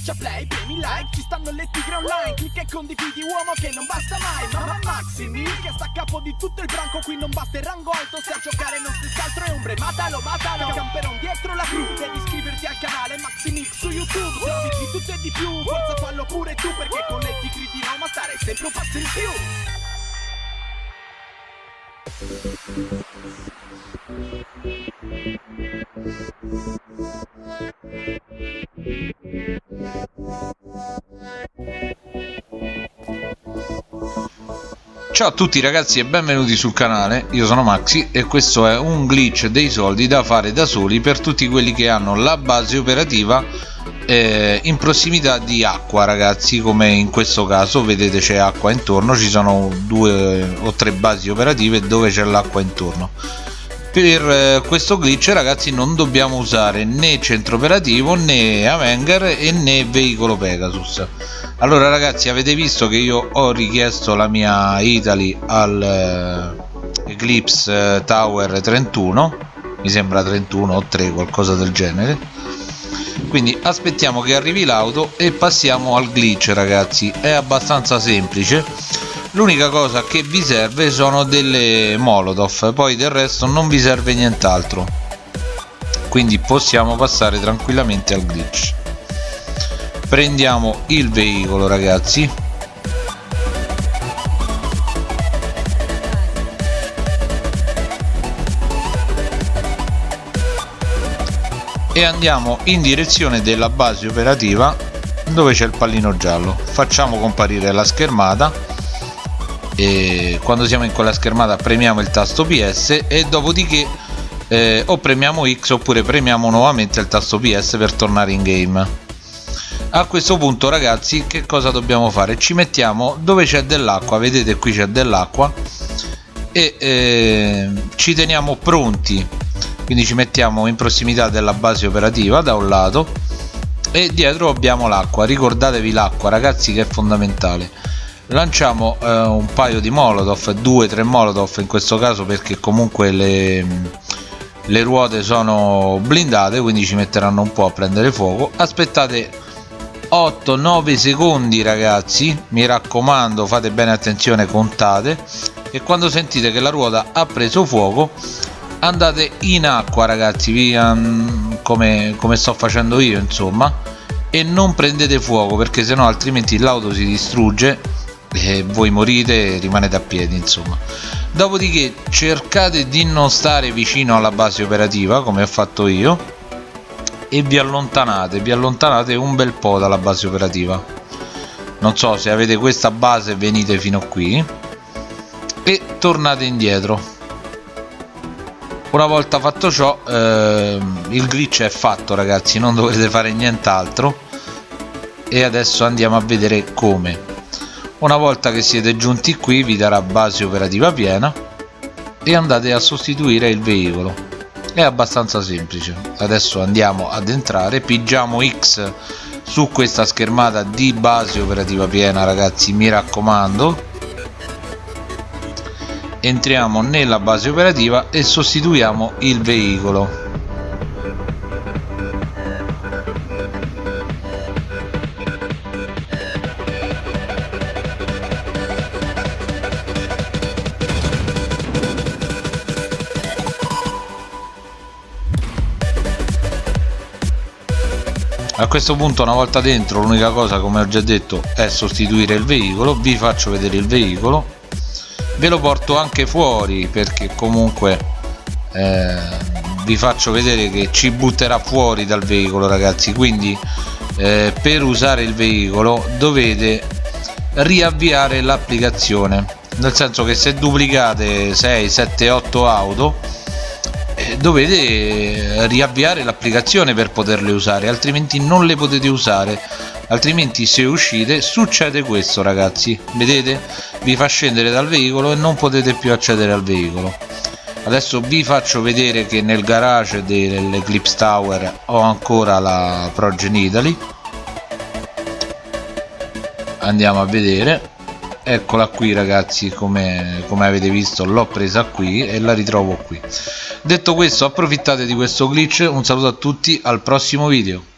Schiaccia play, premi like, ci stanno le tigre online Clicca e condividi uomo che non basta mai Mamma Maximi che sta a capo di tutto il branco Qui non basta il rango alto, se a giocare non stessi altro è ombre Matalo, matalo, camperon dietro la crew Devi iscriverti al canale Maximix su YouTube Se di tutto e di più, forza fallo pure tu Perché con le tigre di Roma stare sempre un passo in più Ciao a tutti ragazzi e benvenuti sul canale, io sono Maxi e questo è un glitch dei soldi da fare da soli per tutti quelli che hanno la base operativa eh, in prossimità di acqua ragazzi come in questo caso. Vedete c'è acqua intorno, ci sono due o tre basi operative dove c'è l'acqua intorno per eh, questo glitch ragazzi non dobbiamo usare né centro operativo né Avenger e né veicolo Pegasus. Allora ragazzi avete visto che io ho richiesto la mia Italy al eh, Eclipse eh, Tower 31 mi sembra 31 o 3 qualcosa del genere. Quindi aspettiamo che arrivi l'auto e passiamo al glitch ragazzi. È abbastanza semplice l'unica cosa che vi serve sono delle molotov poi del resto non vi serve nient'altro. Quindi possiamo passare tranquillamente al glitch. Prendiamo il veicolo ragazzi. E andiamo in direzione della base operativa dove c'è il pallino giallo. Facciamo comparire la schermata e quando siamo in quella schermata premiamo il tasto PS e dopodiché eh, o premiamo X oppure premiamo nuovamente il tasto PS per tornare in game. A questo punto ragazzi che cosa dobbiamo fare? Ci mettiamo dove c'è dell'acqua vedete qui c'è dell'acqua e eh, ci teniamo pronti. Quindi ci mettiamo in prossimità della base operativa da un lato e dietro abbiamo l'acqua. Ricordatevi l'acqua ragazzi che è fondamentale lanciamo eh, un paio di molotov due tre molotov in questo caso perché comunque le, le ruote sono blindate quindi ci metteranno un po' a prendere fuoco. Aspettate 8-9 secondi ragazzi. Mi raccomando fate bene attenzione contate. E quando sentite che la ruota ha preso fuoco andate in acqua ragazzi. Via come, come sto facendo io insomma. E non prendete fuoco perché sennò altrimenti l'auto si distrugge e voi morite e rimanete a piedi insomma. Dopodiché cercate di non stare vicino alla base operativa come ho fatto io e vi allontanate. Vi allontanate un bel po' dalla base operativa. Non so se avete questa base venite fino qui e tornate indietro. Una volta fatto ciò eh, il glitch è fatto ragazzi non dovete fare nient'altro. E adesso andiamo a vedere come una volta che siete giunti qui vi darà base operativa piena e andate a sostituire il veicolo. È abbastanza semplice. Adesso andiamo ad entrare. Pigiamo X su questa schermata di base operativa piena ragazzi mi raccomando. Entriamo nella base operativa e sostituiamo il veicolo a questo punto una volta dentro l'unica cosa come ho già detto è sostituire il veicolo. Vi faccio vedere il veicolo. Ve lo porto anche fuori perché comunque eh, vi faccio vedere che ci butterà fuori dal veicolo ragazzi. Quindi eh, per usare il veicolo dovete riavviare l'applicazione. Nel senso che se duplicate 6 7 8 auto dovete riavviare l'applicazione per poterle usare altrimenti non le potete usare. Altrimenti se uscite succede questo ragazzi. Vedete? Vi fa scendere dal veicolo e non potete più accedere al veicolo. Adesso vi faccio vedere che nel garage dell'Eclipse Tower ho ancora la Progen Italy andiamo a vedere eccola qui ragazzi come, come avete visto l'ho presa qui e la ritrovo qui. Detto questo approfittate di questo glitch. Un saluto a tutti al prossimo video